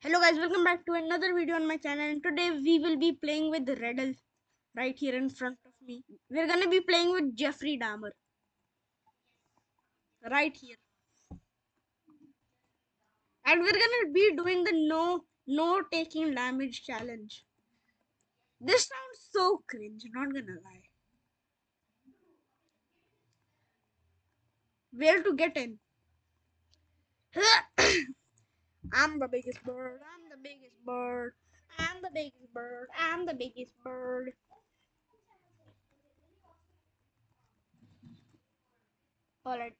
Hello guys, welcome back to another video on my channel and today we will be playing with Riddle right here in front of me. We're gonna be playing with Jeffrey Dahmer. Right here. And we're gonna be doing the no no taking damage challenge. This sounds so cringe, not gonna lie. Where to get in? I'm the biggest bird. I'm the biggest bird. I'm the biggest bird. I'm the biggest bird. Alright.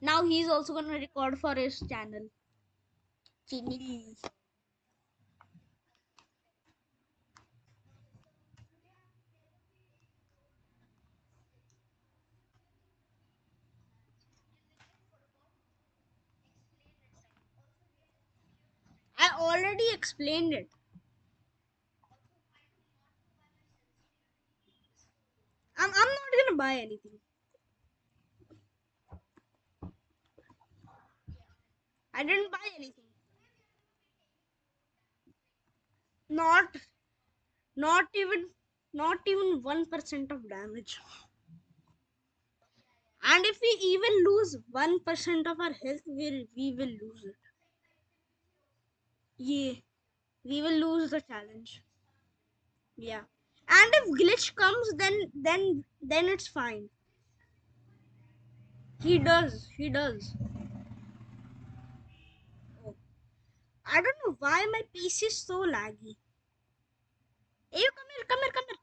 Now he's also gonna record for his channel. Chini. I already explained it. I'm, I'm not gonna buy anything. I didn't buy anything. Not not even not even one percent of damage. And if we even lose one percent of our health, we we will lose it. Yeah, we will lose the challenge. Yeah, and if glitch comes, then then then it's fine. He does. He does. Oh. I don't know why my PC is so laggy. Hey, you come here, come here, come here.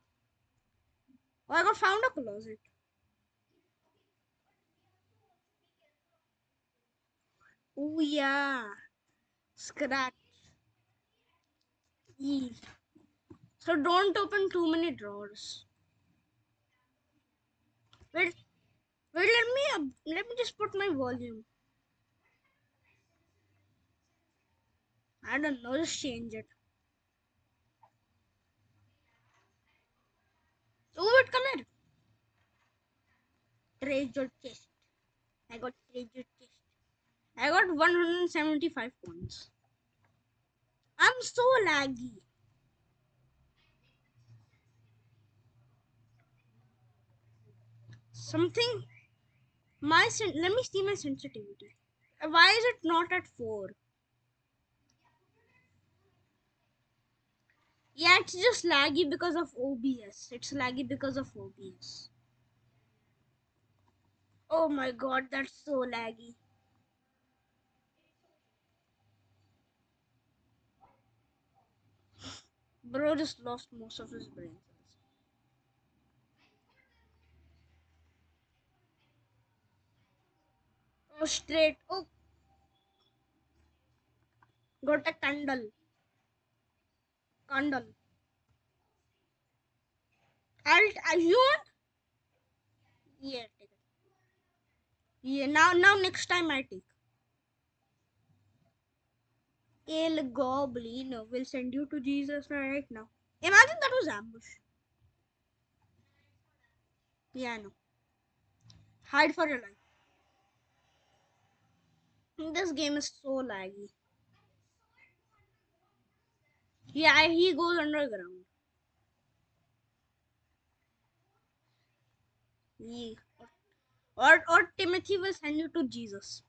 Oh, I got found a closet. Oh yeah, scratch. Yee. So don't open too many drawers. Wait, wait. Let me up- let me just put my volume. I don't know. Just change it. Oh wait, come here. Treasure chest. I got treasure chest. I got 175 points. I'm so laggy. Something. My sen- let me see my sensitivity. Why is it not at four? Yeah, it's just laggy because of OBS. It's laggy because of OBS. Oh my god, that's so laggy. Bro just lost most of his brain cells. Oh, straight. Oh, got a candle. Candle. I'll, I, you want? Yeah, take it. Yeah, now, now next time I take. El Goblin will send you to Jesus right now. Imagine that was ambush. Yeah, know. Hide for your life. This game is so laggy. Yeah, he goes underground. Yeah. Or, or Timothy will send you to Jesus.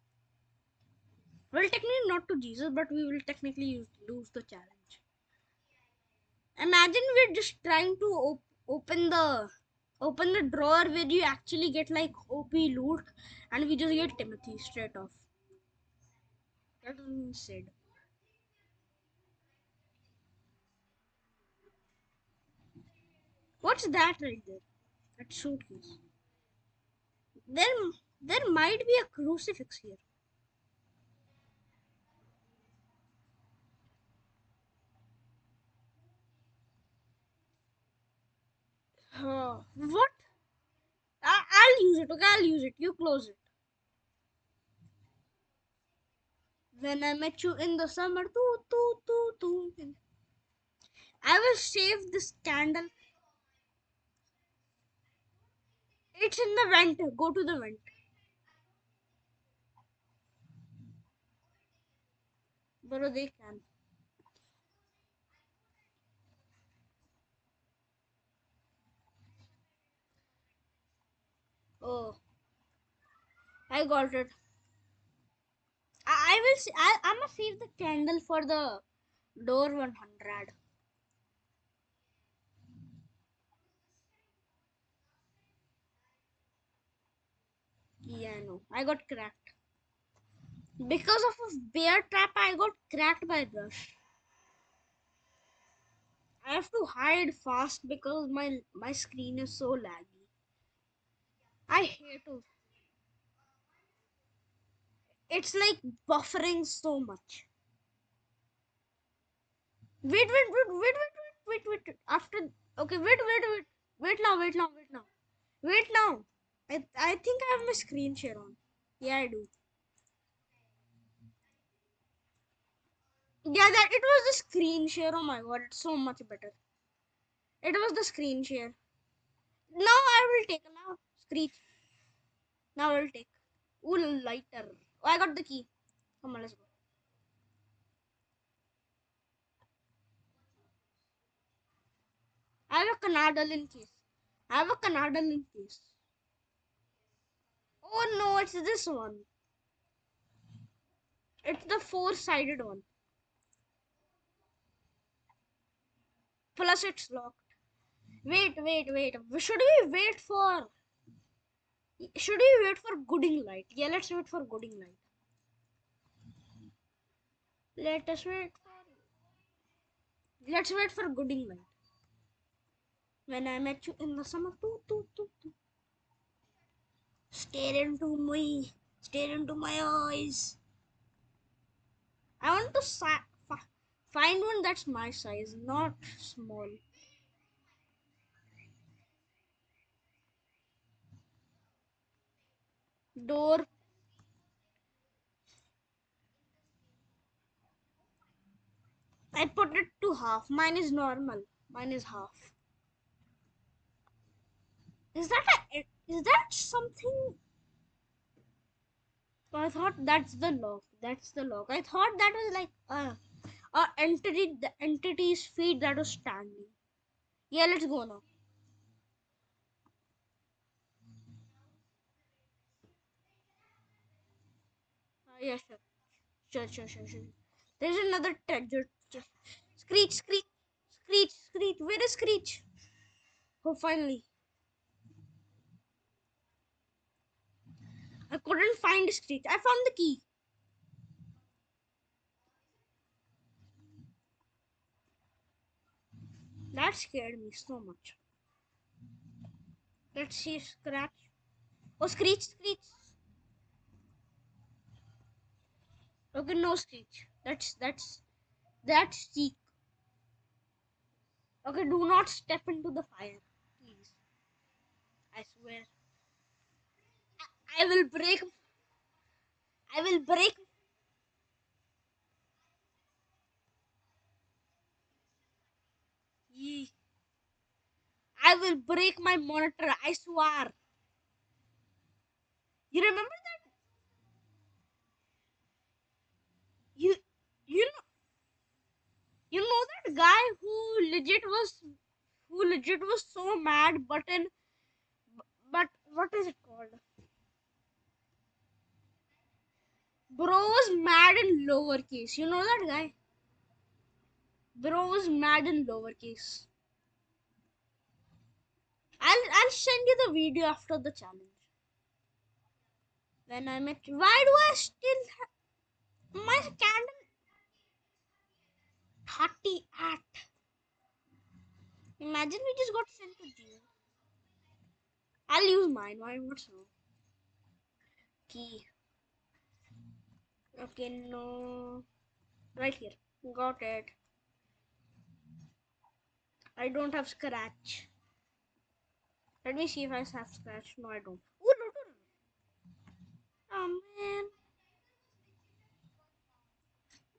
Well, technically not to Jesus, but we will technically lose the challenge. Imagine we're just trying to op- open the open the drawer where you actually get like OP loot, and we just get Timothy straight off. That was said. What's that right there? That suitcase. There, there might be a crucifix here. Uh, what? I, I'll use it. Okay, I'll use it. You close it. When I met you in the summer, too, too, too, too. I will save this candle. It's in the vent. Go to the vent. Bro, they can. Oh. I got it. I, I will. See, I I'm gonna save the candle for the door 100. Yeah, no. I got cracked. Because of a bear trap, I got cracked by Rush. I have to hide fast because my my screen is so laggy. I hate it. It's like buffering so much. Wait, wait, wait, wait, wait, wait, wait, wait. After okay, wait, wait, wait, wait now, wait now, wait now, wait now. I I think I have my screen share on. Yeah, I do. Yeah, that it was the screen share. Oh my god, it's so much better. It was the screen share. Now I will take now. Screech. Now I will take. Ooh, lighter. Oh, I got the key. Come on, let's go. I have a Canadalin case. I have a Canadalin case. Oh no, it's this one. It's the four-sided one. Plus it's locked. Wait, wait, wait. Should we wait for... Should we wait for Guiding Light? Yeah, let's wait for Guiding Light. Let us wait. Let's wait for Guiding Light. When I met you in the summer, doo, doo, doo, doo. Stare into me, stare into my eyes. I want to si- fi- find one that's my size, not small. Door. I put it to half. Mine is normal. Mine is half. Is that a, is that something? I thought that's the lock. That's the lock. I thought that was like a, a entity, the entity's feet that was standing. Yeah, let's go now. Yeah, sure. Sure, sure, sure, sure. There's another treasure. Screech, screech, screech, screech. Where is Screech? Oh, finally. I couldn't find Screech. I found the key. That scared me so much. Let's see Scratch. Oh, Screech, Screech. Okay, no Screech. That's, that's, that's Seek. Okay, do not step into the fire, please. I swear. I, I will break. I will break. I will break my monitor. I swear. You remember that? You, you know, you know that guy who legit was, who legit was so mad, but in, but what is it called? Bro was mad in lowercase. You know that guy? Bro was mad in lowercase. I'll I'll send you the video after the challenge. When I met. Why do I still my candle? 30 at. Imagine we just got sent to jail. I'll use mine. Why not so? Key. Okay, no. Right here. Got it. I don't have scratch. Let me see if I have scratch. No, I don't. Ooh, no, no, no. Oh man.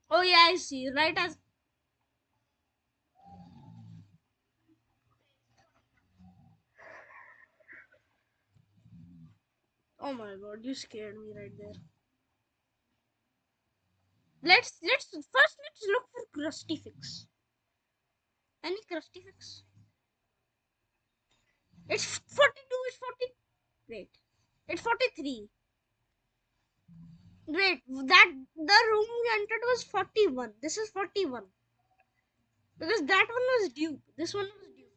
Oh yeah, I see. Right as Oh my god, you scared me right there. Let's let's first let's look for crucifix. Any crucifix? It's 42, it's 40. Wait. It's 43. Wait, that the room we entered was 41. This is 41. Because that one was dupe. This one was dupe.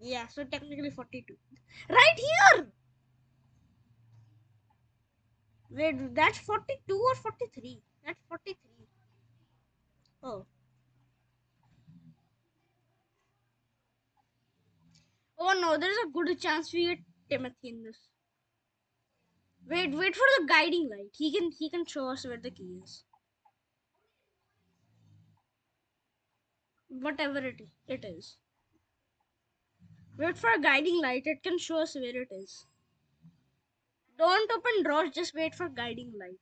Yeah, so technically 42. Right here! Wait, that's 42 or 43? That's 43. Oh. Oh no, there's a good chance we get Timothy in this. Wait, wait for the guiding light. He can he can show us where the key is. Whatever it it is. Wait for a guiding light. It can show us where it is. Don't open drawers. Just wait for guiding light.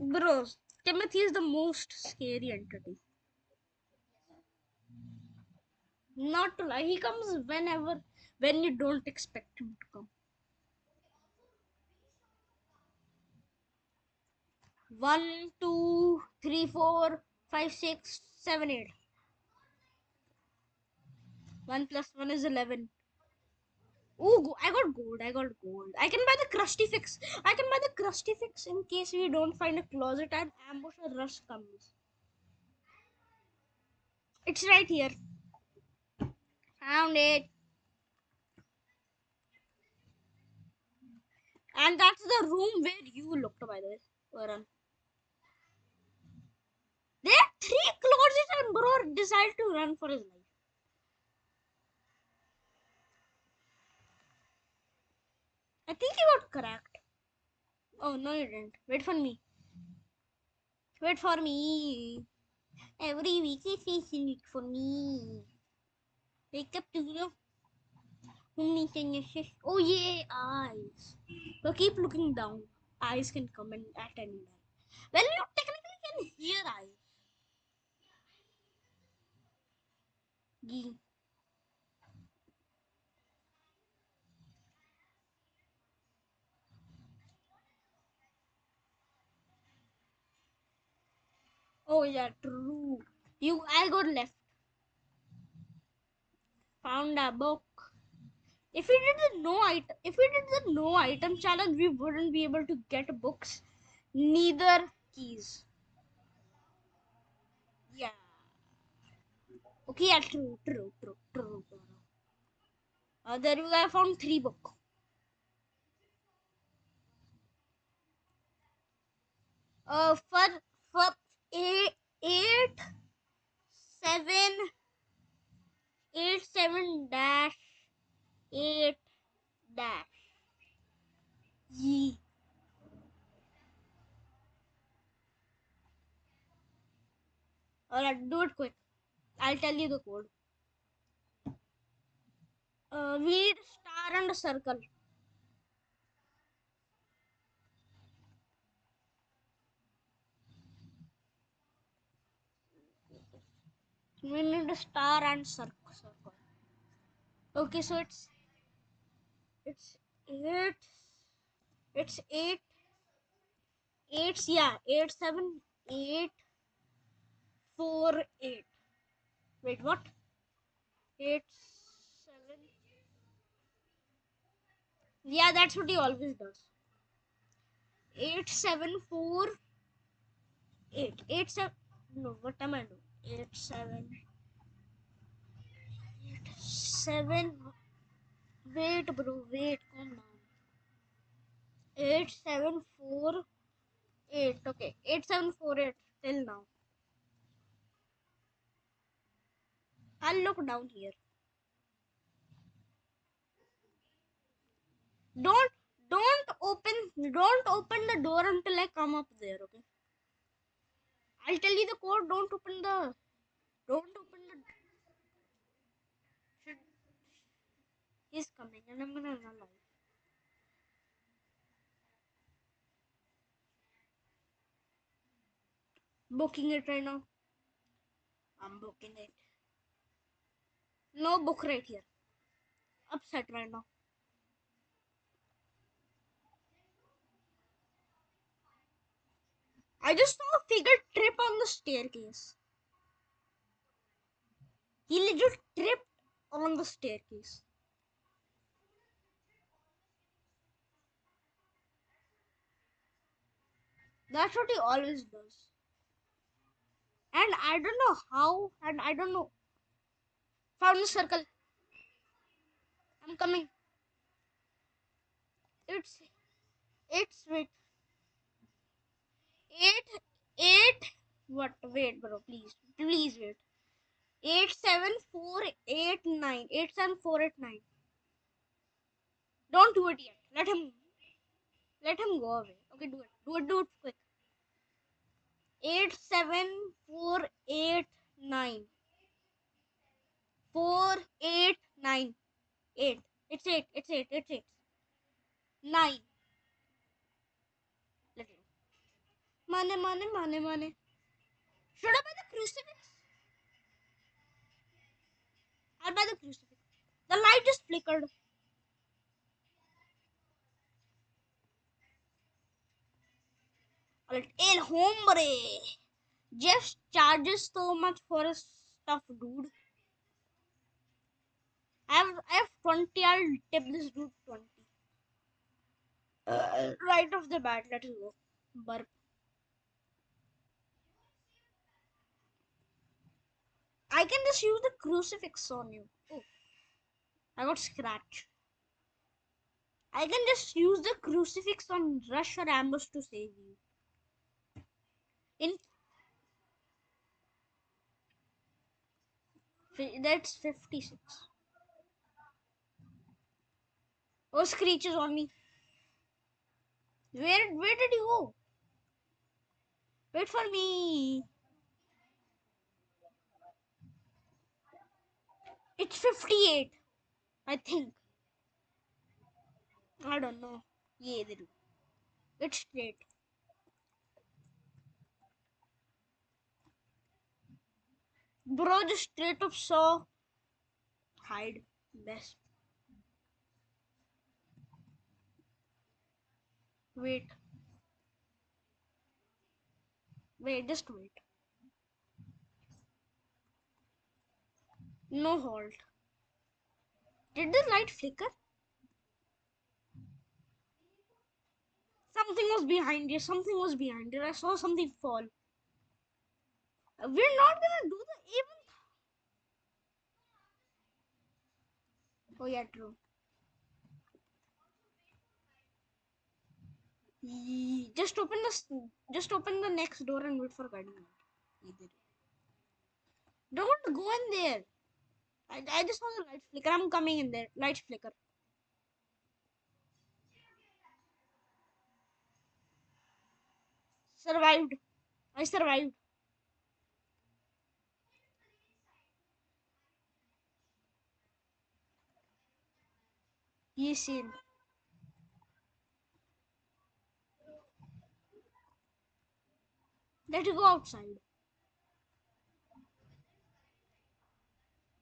Bros, Timothy is the most scary entity. Not to lie, he comes whenever when you don't expect him to come. One, two, three, four, five, six, seven, eight. One plus one is eleven. Oh, I got gold. I got gold. I can buy the crucifix. I can buy the crucifix in case we don't find a closet and ambush or rush comes. It's right here. Found it. And that's the room where you looked, by the way. There are three closets and bro decided to run for his life. I think he got cracked. Oh, no, you didn't. Wait for me. Wait for me. Every week is it for me. Wake up to you. Oh, yeah, eyes. So keep looking down. Eyes can come in at any time. Well, you technically can hear eyes. Gee. Oh, yeah, true. You, I got left. Found a book. If we did the no item, if we did the no item challenge, we wouldn't be able to get books, neither keys. Yeah. Okay, yeah, true, true, true, true. true. Uh, there we go. I found three book. Uh, for for eight, eight, seven, eight, seven dash, eight dash. Ye. Alright, do it quick. I'll tell you the code. Uh, we need a star and a circle. We need a star and cir- circle. Okay, so it's it's eight. It's eight. Eight. Yeah, eight seven eight four eight. Wait, what? Eight Yeah, that's what he always does. Eight seven four eight. Eight seven. No, what am I doing? Eight seven. Eight seven. Wait, bro. Wait. Calm down. Eight seven four eight. Okay, eight seven four eight. Till now. I'll look down here. Don't don't open don't open the door until I come up there, okay? I'll tell you the code, don't open the don't open the should he's coming and I'm gonna run out. Booking it right now. I'm booking it. No book right here. Upset right now. I just saw Figure trip on the staircase. He literally tripped on the staircase. That's what he always does. And I don't know how, and I don't know. Found the circle. I'm coming. It's, it's with what wait bro please please wait. Eight seven four eight nine. Eight seven four eight nine. Don't do it yet. Let him let him go away. Okay, do it. Do it, do it quick. Eight seven four eight nine. Four eight nine. Eight. It's eight. It's eight. It's eight. Nine. Let him. Money, money, money, money. Should I buy the crucifix? I'll buy the crucifix. The light just flickered. Alright, El Hombre. Jeff charges so much for his stuff, dude. I have I have 20. I'll tip this dude 20. Uh, right off the bat, let us go. Burp. I can just use the crucifix on you. I got scratch. I can just use the crucifix on Rush or Ambush to save you. In that's 56. Oh, Screech is on me. Where where did you go? Wait for me. It's 58. I think. I don't know. Yeah. It's straight. Bro, just straight up saw. Hide. Best. Wait. Wait, just wait. No halt. Did the light flicker? Something was behind you. Something was behind you. I saw something fall. We're not gonna do the even. Oh yeah, true. Just open the just open the next door and wait for guiding. Don't go in there. I, I just saw the light flicker. I'm coming in there. Light flicker. Survived. I survived. Yes, in. Let's go outside.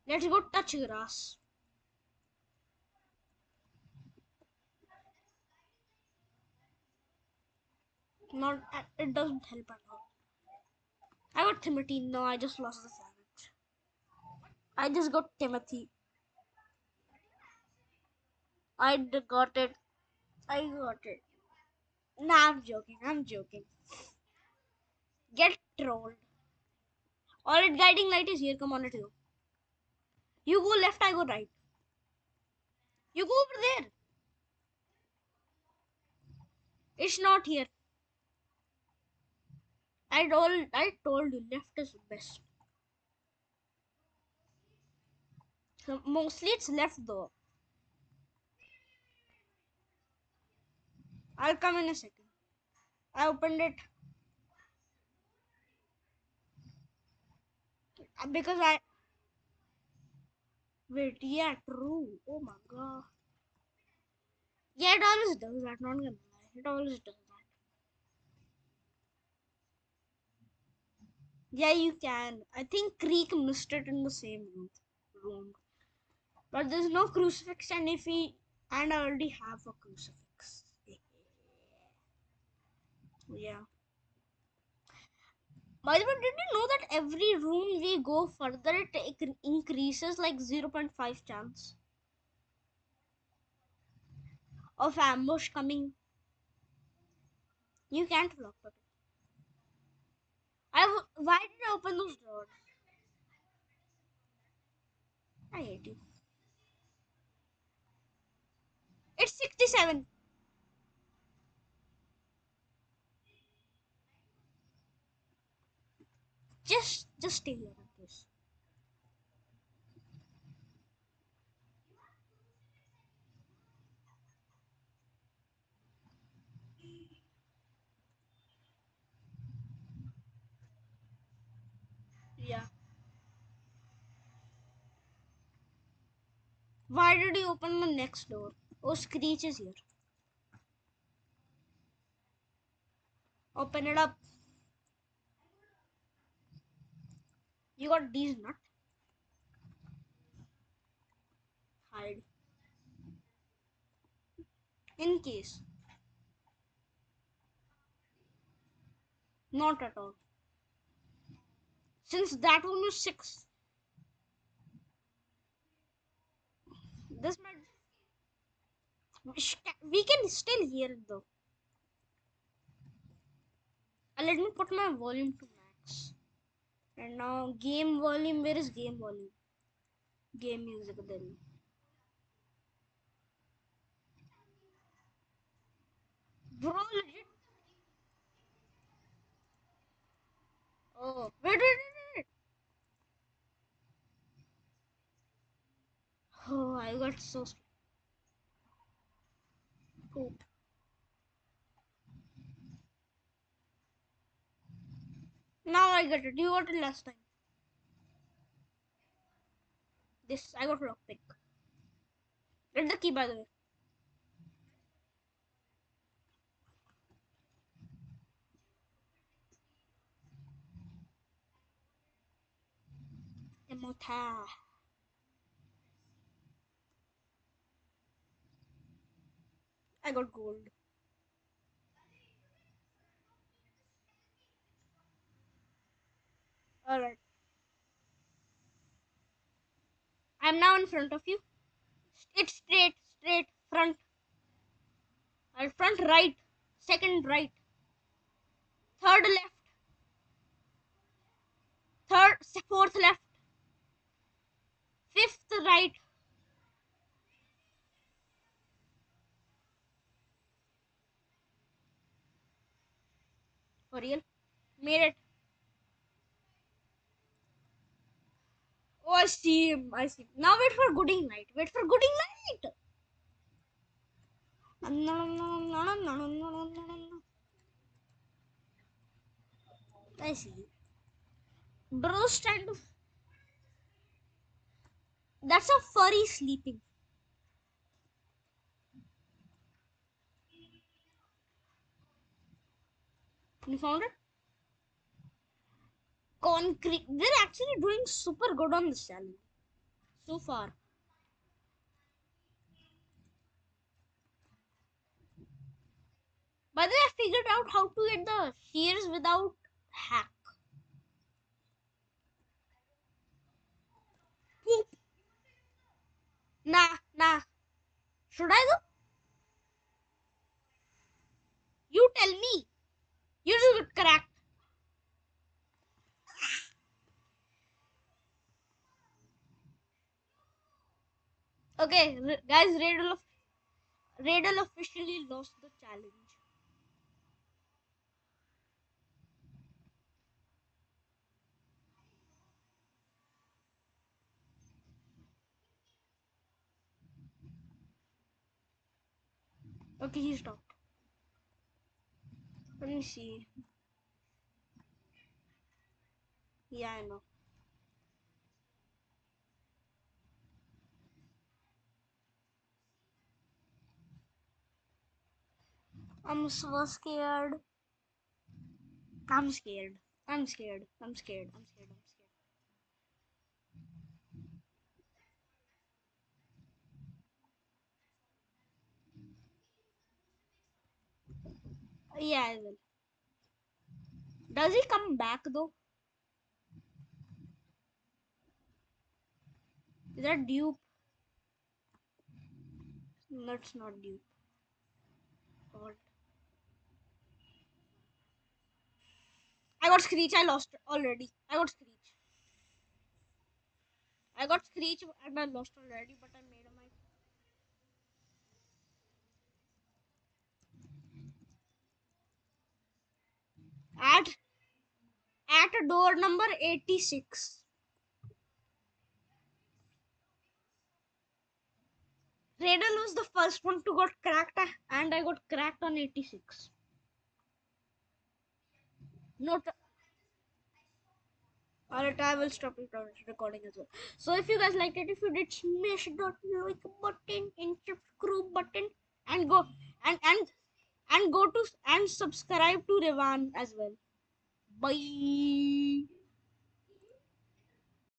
Let's go touch grass. Not uh, it doesn't help at all. I got Timothy. No, I just lost the savage. I just got Timothy. I got it. I got it. Nah, I'm joking. I'm joking. Get trolled. Alright, guiding light is here. Come on, let's go. You go left, I go right. You go over there. It's not here. I told I told you left is best. Mostly it's left though. I'll come in a second. I opened it because I wait. Yeah, true. Oh my god. Yeah, it always does that. Not gonna lie, it always does that. Yeah, you can. I think Creek missed it in the same room. room. But there's no crucifix, and if he and I already have a crucifix. yeah. Oh, By the way, did you know that every room we go further, it increases like 0.5 chance of ambush coming? You can't block it. Why did I open those doors? I hate you. It's 67. Just, just stay here, please. Yeah. Why did you open the next door? Oh, Screech is here. Open it up. You got these nut. Hide. In case. Not at all. Since that one was six. This might. We can still hear it though. Uh, let me put my volume to max. And now game volume. Where is game volume? Game music then. Bro, legit. Oh, wait, wait, wait, wait. Oh, I got so. scared. Poop. Now I get it. You got it last time. This I got lockpick. Get the key by the way. Emota. I got gold. Alright. I'm now in front of you. It's straight, straight, front. Alright, front right. Second right. Third left. Third, fourth left. Fifth right. For real? Made it. Oh, I see. I see. Now wait for gooding night. Wait for gooding night. I see. Bro's trying to. That's a furry sleeping. You found it? Concrete. They're actually doing super good on this challenge so far. By the way, I figured out how to get the shears without hack. Poop. Nah, nah. Should I though? You tell me. You just got cracked. Okay, guys, of, Radel officially lost the challenge. Okay, he stopped. Let me see. Yeah, I know. I'm so scared. I'm scared. I'm scared. I'm scared. I'm scared. I'm scared. Yeah, I will. Does he come back though? Is that dupe? That's not dupe. What? I got Screech. I lost already. I got Screech. I got Screech and I lost already, but I made my. At at door number 86. Radel was the first one to got cracked and I got cracked on 86. Not Alright, I will stop recording as well. So if you guys liked it, if you did, smash that like button and subscribe button and go and and and go to and subscribe to Revan as well. Bye.